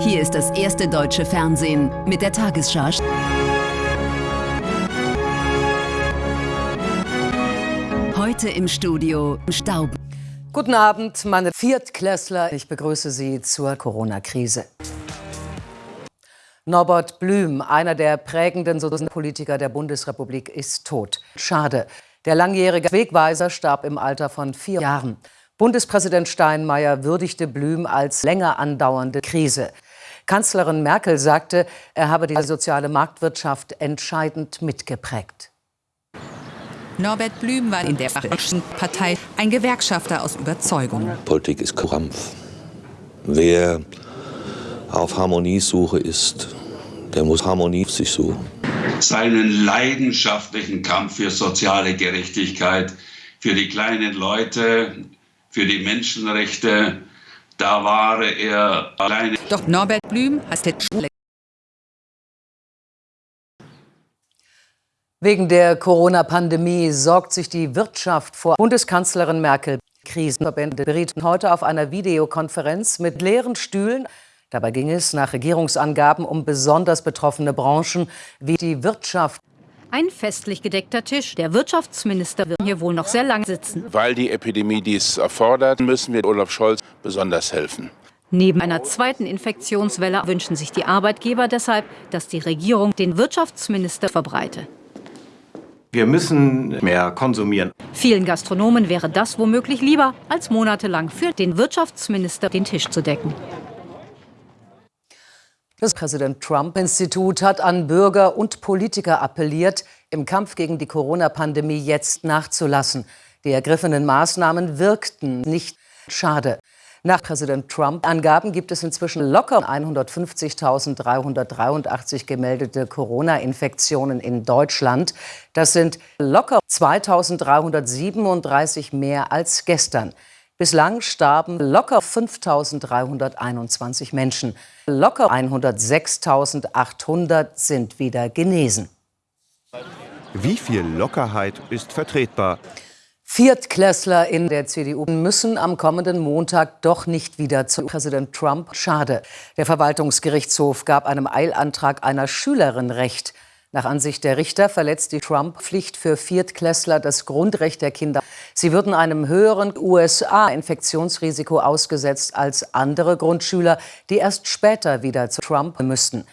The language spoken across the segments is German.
Hier ist das erste deutsche Fernsehen mit der Tagesschau. Heute im Studio Staub. Guten Abend, meine Viertklässler. Ich begrüße Sie zur Corona-Krise. Norbert Blüm, einer der prägenden Politiker der Bundesrepublik, ist tot. Schade. Der langjährige Wegweiser starb im Alter von vier Jahren. Bundespräsident Steinmeier würdigte Blüm als länger andauernde Krise. Kanzlerin Merkel sagte, er habe die soziale Marktwirtschaft entscheidend mitgeprägt. Norbert Blüm war in der Partei ein Gewerkschafter aus Überzeugung. Politik ist Krampf. Wer auf Harmoniesuche ist, der muss Harmonie sich suchen. Seinen leidenschaftlichen Kampf für soziale Gerechtigkeit, für die kleinen Leute, für die Menschenrechte, da war er alleine. Doch Norbert Blüm hatte Schule. Wegen der Corona-Pandemie sorgt sich die Wirtschaft vor Bundeskanzlerin Merkel. Krisenverbände berieten heute auf einer Videokonferenz mit leeren Stühlen. Dabei ging es nach Regierungsangaben um besonders betroffene Branchen wie die Wirtschaft. Ein festlich gedeckter Tisch. Der Wirtschaftsminister wird hier wohl noch sehr lang sitzen. Weil die Epidemie dies erfordert, müssen wir Olaf Scholz besonders helfen. Neben einer zweiten Infektionswelle wünschen sich die Arbeitgeber deshalb, dass die Regierung den Wirtschaftsminister verbreite. Wir müssen mehr konsumieren. Vielen Gastronomen wäre das womöglich lieber, als monatelang für den Wirtschaftsminister den Tisch zu decken. Das Präsident Trump-Institut hat an Bürger und Politiker appelliert, im Kampf gegen die Corona-Pandemie jetzt nachzulassen. Die ergriffenen Maßnahmen wirkten nicht. Schade. Nach Präsident Trump-Angaben gibt es inzwischen locker 150.383 gemeldete Corona-Infektionen in Deutschland. Das sind locker 2.337 mehr als gestern. Bislang starben locker 5.321 Menschen. Locker 106.800 sind wieder genesen. Wie viel Lockerheit ist vertretbar? Viertklässler in der CDU müssen am kommenden Montag doch nicht wieder zu Präsident Trump. Schade. Der Verwaltungsgerichtshof gab einem Eilantrag einer Schülerin Recht. Nach Ansicht der Richter verletzt die Trump-Pflicht für Viertklässler das Grundrecht der Kinder. Sie würden einem höheren USA-Infektionsrisiko ausgesetzt als andere Grundschüler, die erst später wieder zu Trump müssten.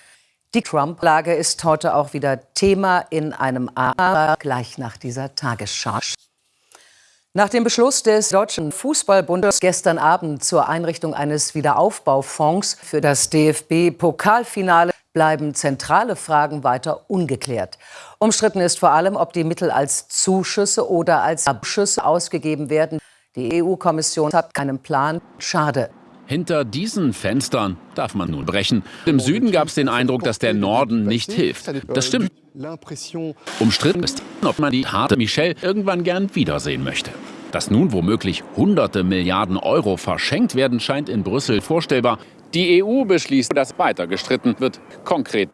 Die Trump-Lage ist heute auch wieder Thema in einem A gleich nach dieser Tagesschau. Nach dem Beschluss des Deutschen Fußballbundes gestern Abend zur Einrichtung eines Wiederaufbaufonds für das DFB-Pokalfinale bleiben zentrale Fragen weiter ungeklärt. Umstritten ist vor allem, ob die Mittel als Zuschüsse oder als Abschüsse ausgegeben werden. Die EU-Kommission hat keinen Plan. Schade. Hinter diesen Fenstern darf man nun brechen. Im Süden gab es den Eindruck, dass der Norden nicht hilft. Das stimmt. Umstritten ist, ob man die harte Michelle irgendwann gern wiedersehen möchte. Dass nun womöglich hunderte Milliarden Euro verschenkt werden, scheint in Brüssel vorstellbar. Die EU beschließt, dass weiter gestritten wird. Konkret.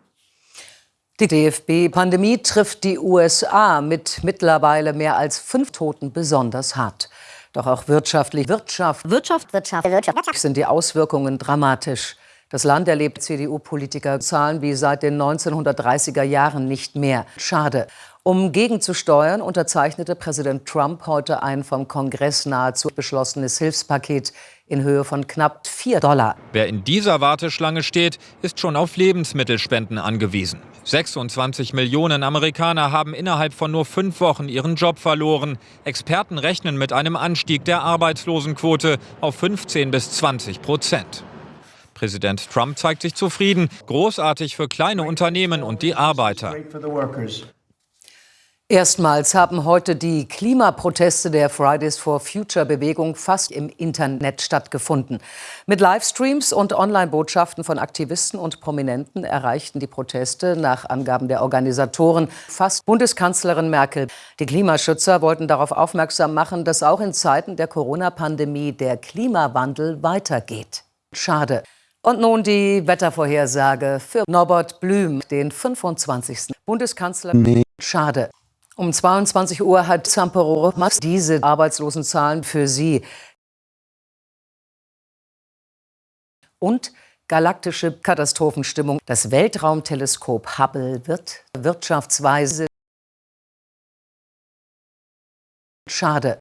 Die DFB-Pandemie trifft die USA mit mittlerweile mehr als fünf Toten besonders hart. Doch auch wirtschaftlich Wirtschaft, Wirtschaft, Wirtschaft, Wirtschaft sind die Auswirkungen dramatisch. Das Land erlebt CDU-Politiker Zahlen wie seit den 1930er Jahren nicht mehr. Schade. Um gegenzusteuern, unterzeichnete Präsident Trump heute ein vom Kongress nahezu beschlossenes Hilfspaket in Höhe von knapp 4 Dollar. Wer in dieser Warteschlange steht, ist schon auf Lebensmittelspenden angewiesen. 26 Millionen Amerikaner haben innerhalb von nur fünf Wochen ihren Job verloren. Experten rechnen mit einem Anstieg der Arbeitslosenquote auf 15 bis 20 Prozent. Präsident Trump zeigt sich zufrieden, großartig für kleine Unternehmen und die Arbeiter. Erstmals haben heute die Klimaproteste der Fridays for Future Bewegung fast im Internet stattgefunden. Mit Livestreams und Online-Botschaften von Aktivisten und Prominenten erreichten die Proteste nach Angaben der Organisatoren fast Bundeskanzlerin Merkel. Die Klimaschützer wollten darauf aufmerksam machen, dass auch in Zeiten der Corona-Pandemie der Klimawandel weitergeht. Schade. Und nun die Wettervorhersage für Norbert Blüm, den 25. Bundeskanzler. Schade. Um 22 Uhr hat Zamperore Max diese Arbeitslosenzahlen für Sie. Und galaktische Katastrophenstimmung. Das Weltraumteleskop Hubble wird wirtschaftsweise Schade.